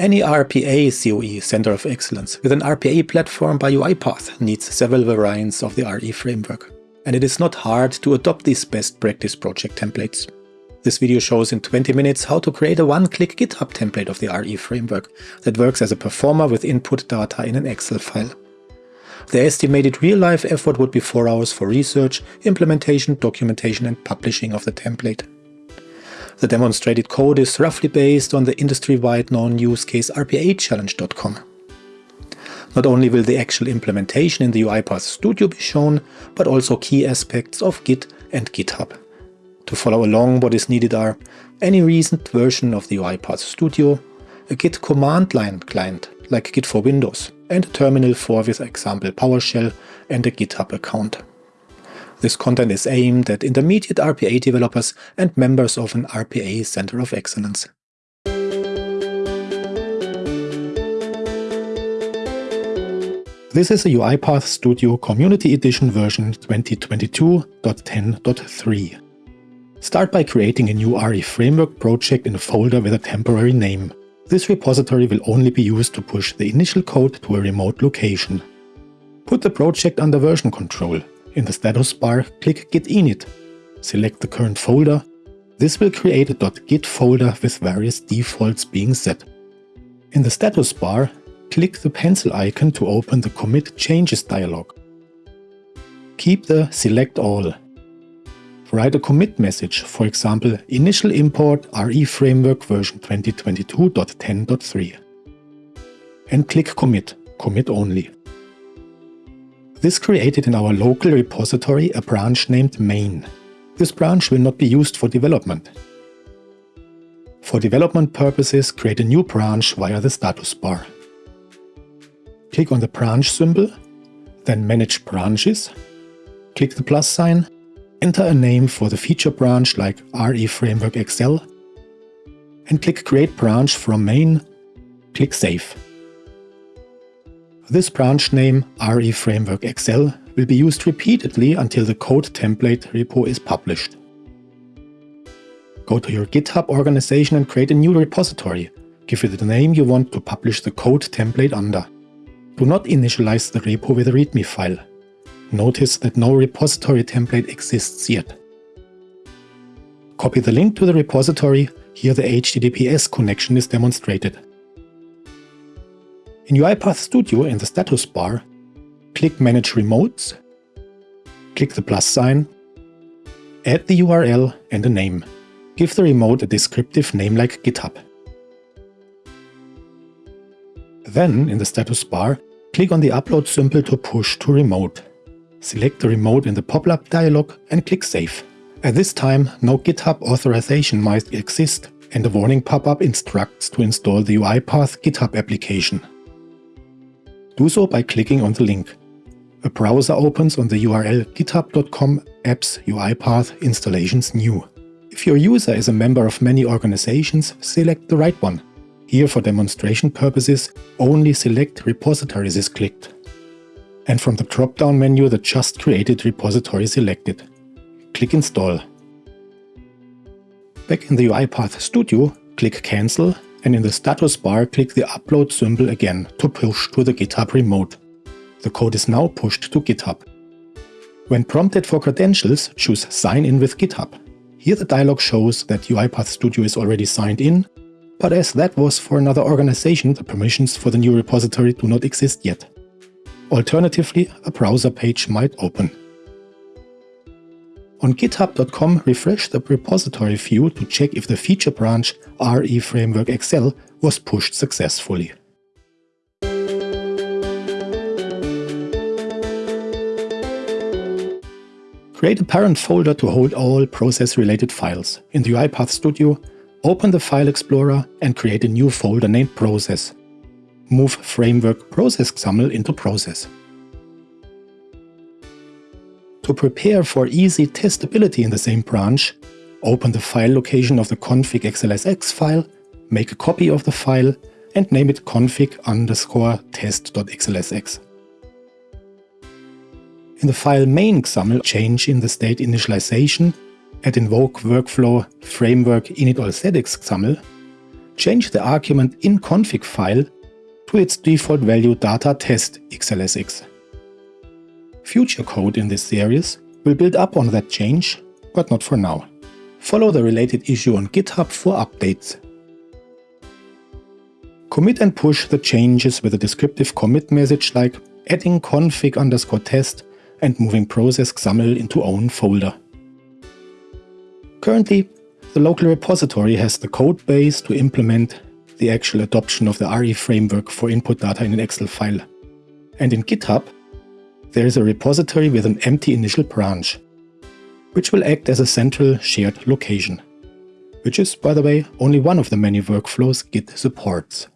Any RPA COE Center of Excellence with an RPA platform by UiPath needs several variants of the RE framework, and it is not hard to adopt these best practice project templates. This video shows in 20 minutes how to create a one-click GitHub template of the RE framework that works as a performer with input data in an Excel file. The estimated real-life effort would be 4 hours for research, implementation, documentation and publishing of the template. The demonstrated code is roughly based on the industry-wide known use case rpachallenge.com. Not only will the actual implementation in the UiPath Studio be shown, but also key aspects of Git and GitHub. To follow along what is needed are any recent version of the UiPath Studio, a Git command line client like Git for Windows, and a terminal for with example PowerShell and a GitHub account. This content is aimed at intermediate RPA developers and members of an RPA Center of Excellence. This is a UiPath Studio Community Edition version 2022.10.3. Start by creating a new RE framework project in a folder with a temporary name. This repository will only be used to push the initial code to a remote location. Put the project under version control in the status bar, click Git init. Select the current folder. This will create a .git folder with various defaults being set. In the status bar, click the pencil icon to open the Commit Changes dialog. Keep the Select All. Write a commit message, for example, initial import RE framework version 2022.10.3. And click Commit, Commit Only. This created in our local repository a branch named main. This branch will not be used for development. For development purposes, create a new branch via the status bar. Click on the branch symbol, then Manage Branches, click the plus sign, enter a name for the feature branch like RE Framework XL, and click Create Branch from main, click Save. This branch name, RE Framework XL, will be used repeatedly until the code template repo is published. Go to your GitHub organization and create a new repository. Give it the name you want to publish the code template under. Do not initialize the repo with a README file. Notice that no repository template exists yet. Copy the link to the repository, here the HTTPS connection is demonstrated. In UiPath Studio in the status bar, click Manage Remotes, click the plus sign, add the URL and a name. Give the remote a descriptive name like GitHub. Then, in the status bar, click on the upload symbol to push to remote. Select the remote in the pop-up dialog and click Save. At this time, no GitHub authorization might exist and a warning pop-up instructs to install the UiPath GitHub application. Do so by clicking on the link. A browser opens on the URL github.com apps UiPath installations new. If your user is a member of many organizations, select the right one. Here for demonstration purposes, only select repositories is clicked. And from the drop-down menu the just created repository is selected. Click Install. Back in the UiPath Studio, click Cancel and in the status bar click the upload symbol again to push to the GitHub remote. The code is now pushed to GitHub. When prompted for credentials, choose Sign in with GitHub. Here the dialog shows that UiPath Studio is already signed in, but as that was for another organization, the permissions for the new repository do not exist yet. Alternatively, a browser page might open. On github.com, refresh the repository view to check if the feature branch RE Framework XL was pushed successfully. Create a parent folder to hold all process-related files. In the UiPath Studio, open the File Explorer and create a new folder named Process. Move Framework Process XAML into Process. To prepare for easy testability in the same branch, open the file location of the config xlsx file, make a copy of the file, and name it config underscore test.xlsx. In the file main XAML, change in the state initialization, add invoke workflow framework init all settings XAML, change the argument in config file to its default value data test xlsx. Future code in this series will build up on that change, but not for now. Follow the related issue on GitHub for updates. Commit and push the changes with a descriptive commit message like adding config underscore test and moving process XAML into own folder. Currently, the local repository has the code base to implement the actual adoption of the RE framework for input data in an Excel file. And in GitHub, there is a repository with an empty initial branch, which will act as a central shared location, which is, by the way, only one of the many workflows Git supports.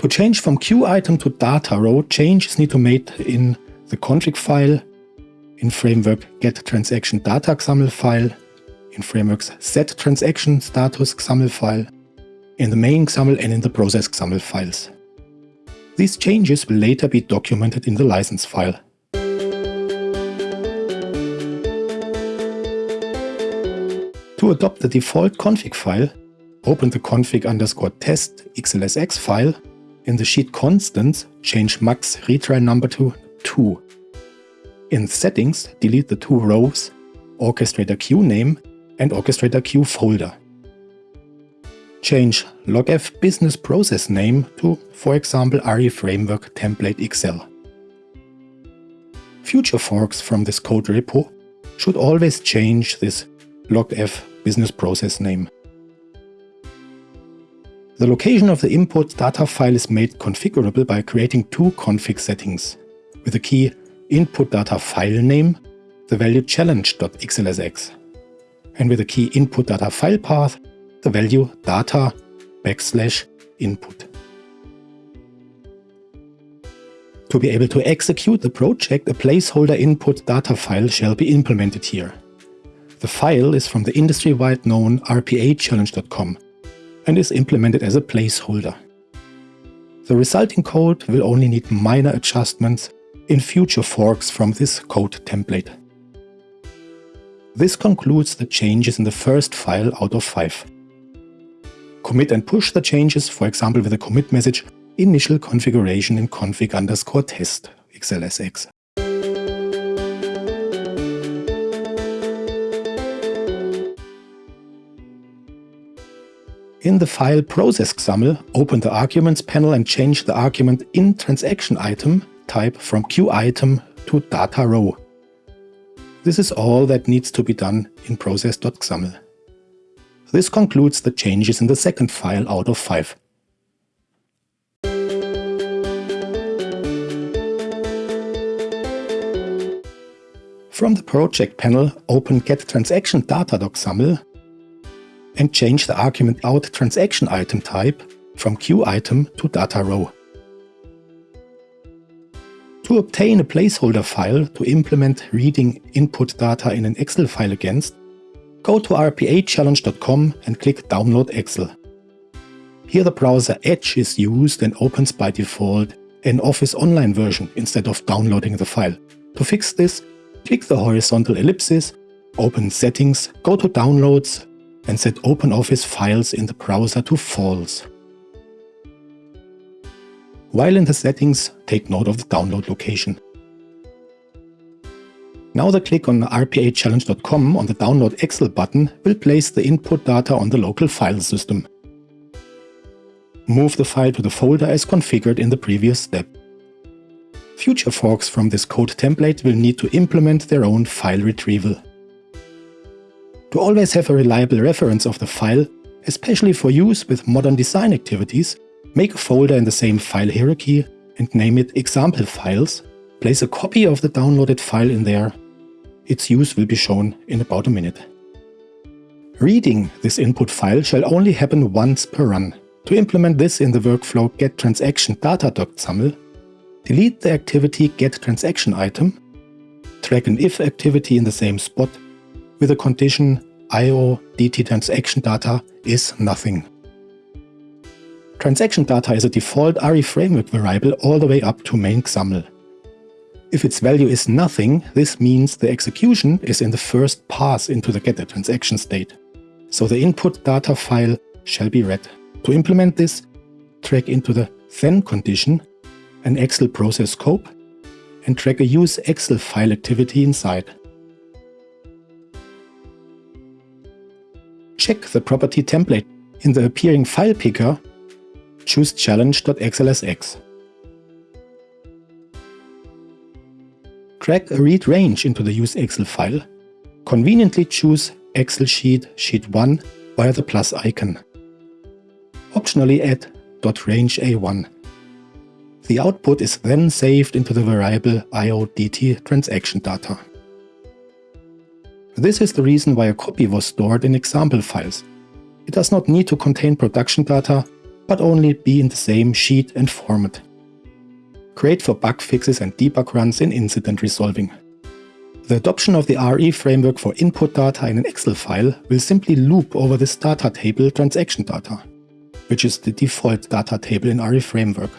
To change from queue item to data row, changes need to be made in the config file, in framework get transaction data XAML file, in frameworks set transaction status XAML file, in the main XAML and in the process XAML files. These changes will later be documented in the license file. To adopt the default config file, open the config underscore test xlsx file in the sheet constants, change max retry number to 2. In settings, delete the two rows, orchestrator queue name and orchestrator queue folder. Change logf business process name to, for example, RE Framework Template Excel. Future forks from this code repo should always change this logf business process name. The location of the input data file is made configurable by creating two config settings, with the key input data file name, the value challenge.xlsx, and with the key input data file path, the value data backslash input. To be able to execute the project, a placeholder input data file shall be implemented here. The file is from the industry-wide known rpachallenge.com and is implemented as a placeholder. The resulting code will only need minor adjustments in future forks from this code template. This concludes the changes in the first file out of 5. Commit and push the changes, for example with a commit message initial configuration in config underscore test xlsx. In the file process XAML, open the arguments panel and change the argument in transaction item type from queue item to data row. This is all that needs to be done in process.xaml. This concludes the changes in the second file out of 5. From the project panel, open get transaction data.xaml and change the argument out transaction item type from queue item to data row. To obtain a placeholder file to implement reading input data in an Excel file against, go to rpachallenge.com and click Download Excel. Here the browser Edge is used and opens by default an Office Online version instead of downloading the file. To fix this, click the horizontal ellipsis, open Settings, go to Downloads and set OpenOffice files in the browser to false. While in the settings, take note of the download location. Now the click on rpachallenge.com on the Download Excel button will place the input data on the local file system. Move the file to the folder as configured in the previous step. Future forks from this code template will need to implement their own file retrieval. To always have a reliable reference of the file, especially for use with modern design activities, make a folder in the same file hierarchy and name it example files. Place a copy of the downloaded file in there. Its use will be shown in about a minute. Reading this input file shall only happen once per run. To implement this in the workflow getTransactionData.xaml, delete the activity getTransactionItem, track an if activity in the same spot with the condition IO DT transaction data is nothing. Transaction data is a default RE framework variable all the way up to main XAML. If its value is nothing, this means the execution is in the first pass into the getter transaction state. So the input data file shall be read. To implement this, track into the then condition an Excel process scope and track a use Excel file activity inside. Check the property template. In the appearing file picker, choose challenge.xlsx. Drag a read range into the use Excel file. Conveniently choose Excel sheet sheet 1 via the plus icon. Optionally add .range A1. The output is then saved into the variable IODT transaction data. This is the reason why a copy was stored in example files. It does not need to contain production data, but only be in the same sheet and format. Great for bug fixes and debug runs in incident resolving. The adoption of the RE framework for input data in an Excel file will simply loop over this data table transaction data, which is the default data table in RE framework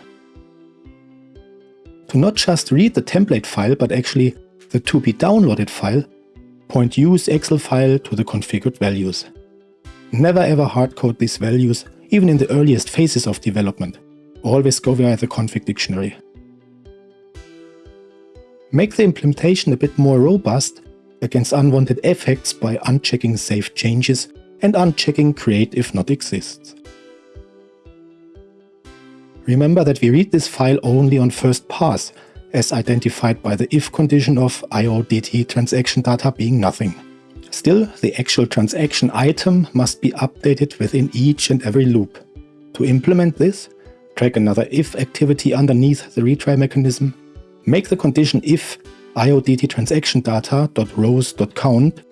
to not just read the template file, but actually the to be downloaded file, point use Excel file to the configured values. Never ever hardcode these values, even in the earliest phases of development. Always go via the config dictionary. Make the implementation a bit more robust against unwanted effects by unchecking save changes and unchecking create if not exists. Remember that we read this file only on first pass, as identified by the if condition of IODT transaction data being nothing. Still, the actual transaction item must be updated within each and every loop. To implement this, drag another if activity underneath the retry mechanism, make the condition if IODT transaction data.rows.count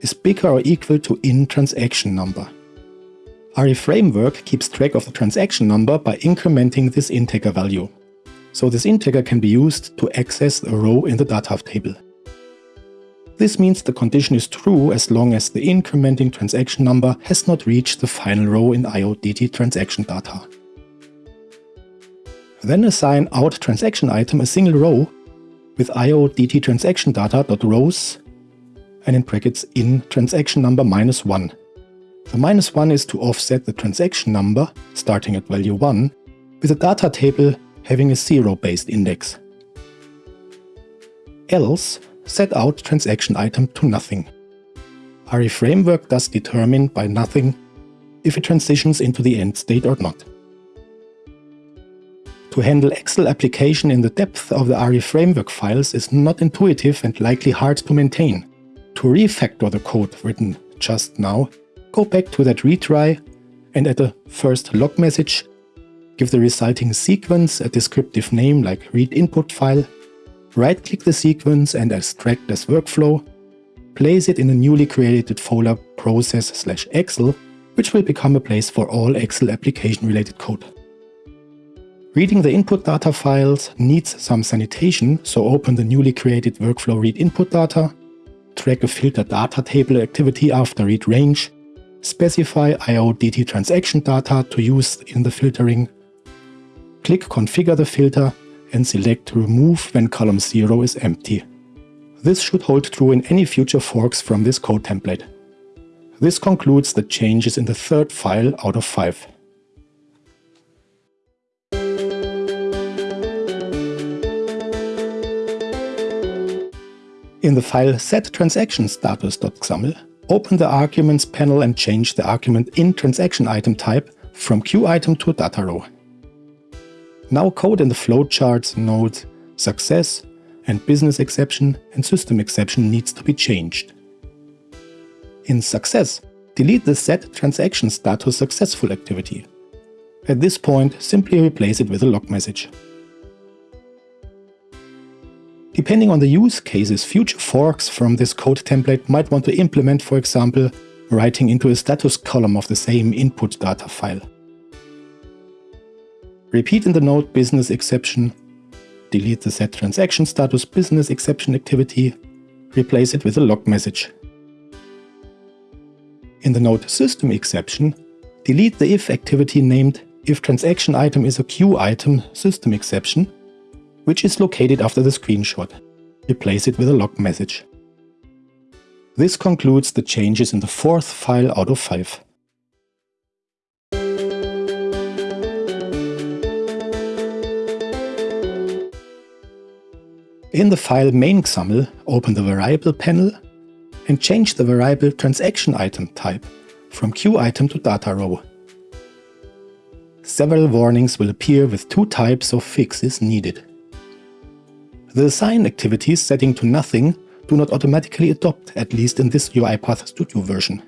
is bigger or equal to in transaction number. RE framework keeps track of the transaction number by incrementing this integer value. So this integer can be used to access a row in the data table. This means the condition is true as long as the incrementing transaction number has not reached the final row in IODT transaction data. Then assign out transaction item a single row with IODT transaction data.rows and in brackets in transaction number minus 1 the minus 1 is to offset the transaction number, starting at value 1, with a data table having a 0-based index. Else, set out transaction item to nothing. RE framework does determine by nothing if it transitions into the end state or not. To handle Excel application in the depth of the RE framework files is not intuitive and likely hard to maintain. To refactor the code written just now, go back to that retry and at the first log message, give the resulting sequence a descriptive name like read input file, right-click the sequence and extract as workflow, place it in a newly created folder process slash Excel, which will become a place for all Excel application-related code. Reading the input data files needs some sanitation, so open the newly created workflow read input data, track a filter data table activity after read range, specify IODT transaction data to use in the filtering, click Configure the filter and select Remove when column 0 is empty. This should hold true in any future forks from this code template. This concludes the changes in the third file out of 5. In the file setTransactionStatus.xaml, open the Arguments panel and change the argument in transaction item type from queue item to data row. Now code in the flowcharts nodes success and business exception and system exception needs to be changed. In success, delete the set transaction status successful activity. At this point, simply replace it with a log message. Depending on the use cases, future forks from this code template might want to implement, for example, writing into a status column of the same input data file. Repeat in the node business exception, delete the set transaction status business exception activity, replace it with a log message. In the node system exception, delete the if activity named if transaction item is a queue item system exception which is located after the screenshot. Replace it with a log message. This concludes the changes in the fourth file out of 5. In the file main.xaml, open the variable panel and change the variable transaction item type from queue item to data row. Several warnings will appear with two types of fixes needed. The assign activities setting to nothing do not automatically adopt, at least in this UiPath Studio version.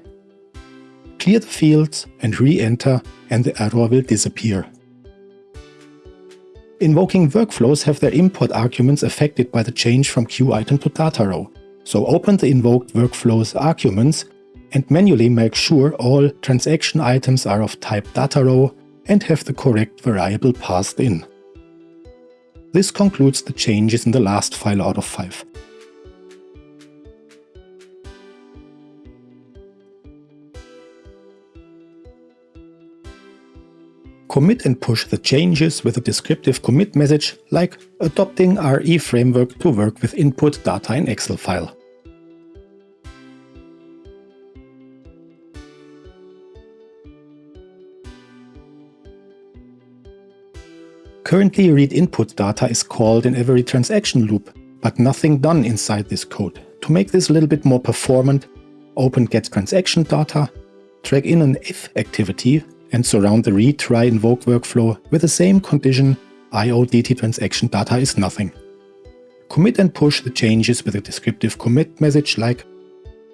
Clear the fields and re-enter and the error will disappear. Invoking workflows have their import arguments affected by the change from queue item to data row, so open the invoked workflows arguments and manually make sure all transaction items are of type data row and have the correct variable passed in. This concludes the changes in the last file out of 5. Commit and push the changes with a descriptive commit message like adopting RE framework to work with input data in Excel file. Currently read input data is called in every transaction loop, but nothing done inside this code. To make this a little bit more performant, open get transaction data, drag in an if activity and surround the read try invoke workflow with the same condition IODT transaction data is nothing. Commit and push the changes with a descriptive commit message like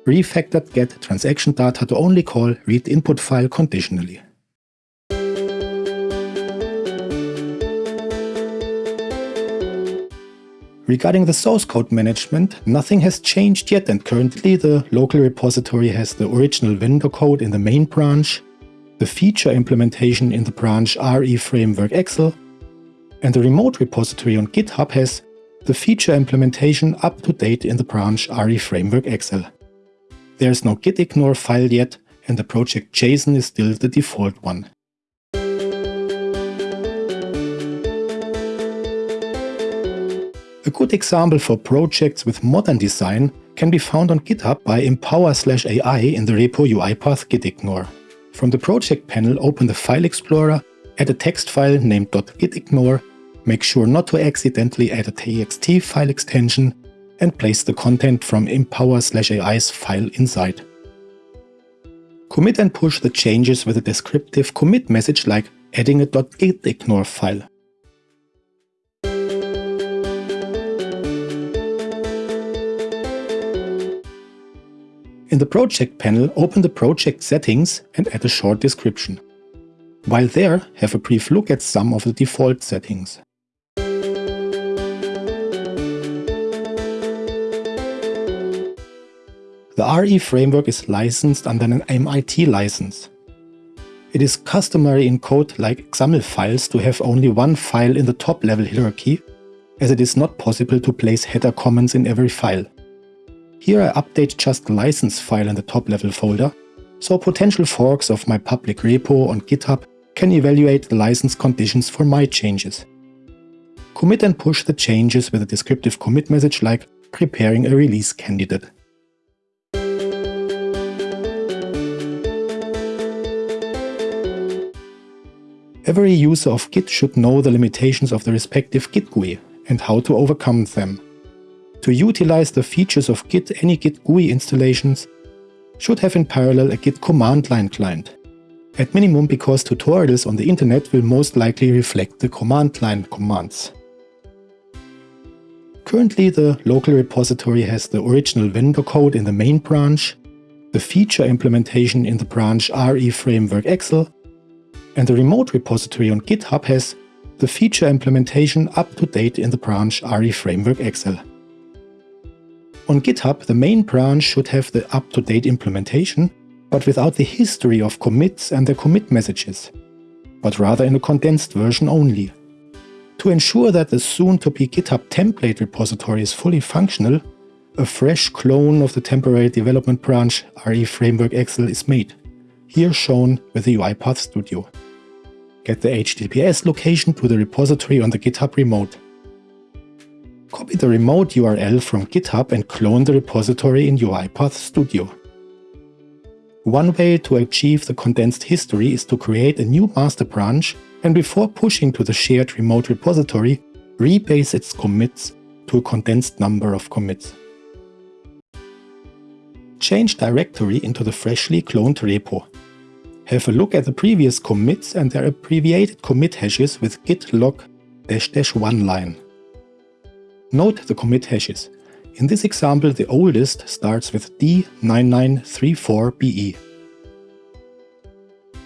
refactored get transaction data to only call read input file conditionally. Regarding the source code management, nothing has changed yet and currently the local repository has the original vendor code in the main branch, the feature implementation in the branch RE Framework Excel, and the remote repository on GitHub has the feature implementation up to date in the branch RE Framework Excel. There is no gitignore file yet and the project JSON is still the default one. A good example for projects with modern design can be found on GitHub by empower/ai in the repo UiPath gitignore. From the project panel, open the File Explorer, add a text file named .gitignore, make sure not to accidentally add a txt file extension, and place the content from empower/ai's file inside. Commit and push the changes with a descriptive commit message like adding a .gitignore file. In the project panel, open the project settings and add a short description. While there, have a brief look at some of the default settings. The RE framework is licensed under an MIT license. It is customary in code like XAML files to have only one file in the top level hierarchy, as it is not possible to place header comments in every file. Here I update just the license file in the top level folder, so potential forks of my public repo on GitHub can evaluate the license conditions for my changes. Commit and push the changes with a descriptive commit message like preparing a release candidate. Every user of Git should know the limitations of the respective Git GUI and how to overcome them. To utilize the features of Git, any Git GUI installations should have in parallel a Git command line client. At minimum because tutorials on the internet will most likely reflect the command line commands. Currently the local repository has the original vendor code in the main branch, the feature implementation in the branch RE Framework Excel, and the remote repository on GitHub has the feature implementation up to date in the branch RE Framework Excel. On GitHub, the main branch should have the up-to-date implementation, but without the history of commits and the commit messages, but rather in a condensed version only. To ensure that the soon-to-be GitHub template repository is fully functional, a fresh clone of the temporary development branch RE Framework Excel is made, here shown with the UiPath Studio. Get the HTTPS location to the repository on the GitHub remote. Copy the remote URL from GitHub and clone the repository in UiPath Studio. One way to achieve the condensed history is to create a new master branch and before pushing to the shared remote repository, rebase its commits to a condensed number of commits. Change directory into the freshly cloned repo. Have a look at the previous commits and their abbreviated commit hashes with git log dash dash one line. Note the commit hashes. In this example, the oldest starts with D9934BE.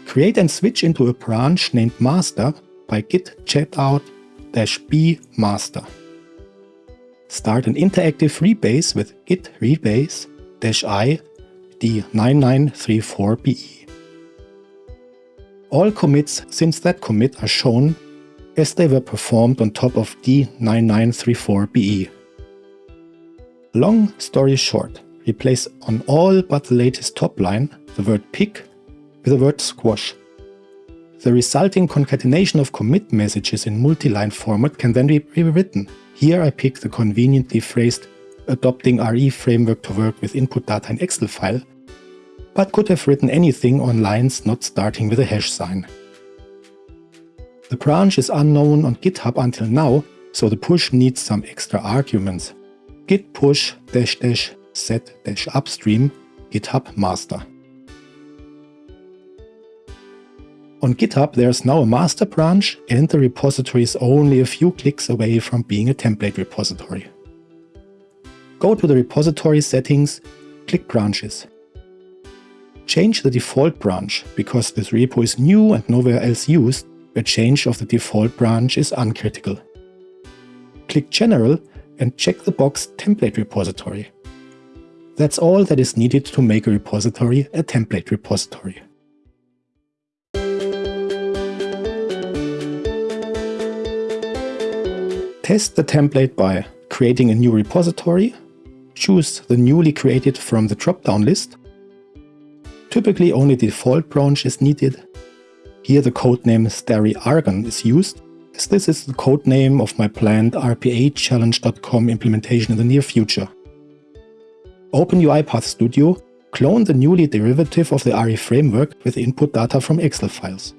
Create and switch into a branch named master by git checkout-b master. Start an interactive rebase with git rebase-i d9934be. All commits since that commit are shown as they were performed on top of d9934be. Long story short, replace on all but the latest top line the word pick with the word squash. The resulting concatenation of commit messages in multi-line format can then be rewritten. Here I pick the conveniently phrased adopting RE framework to work with input data in Excel file, but could have written anything on lines not starting with a hash sign. The branch is unknown on GitHub until now, so the push needs some extra arguments. git push dash dash set dash upstream github master. On GitHub there's now a master branch and the repository is only a few clicks away from being a template repository. Go to the repository settings, click branches. Change the default branch, because this repo is new and nowhere else used, a change of the default branch is uncritical. Click General and check the box Template Repository. That's all that is needed to make a repository a template repository. Test the template by creating a new repository, choose the newly created from the drop-down list. Typically only the default branch is needed. Here the codename Stary Argon is used, as this is the codename of my planned RPA-challenge.com implementation in the near future. Open UiPath Studio, clone the newly derivative of the RE framework with input data from Excel files.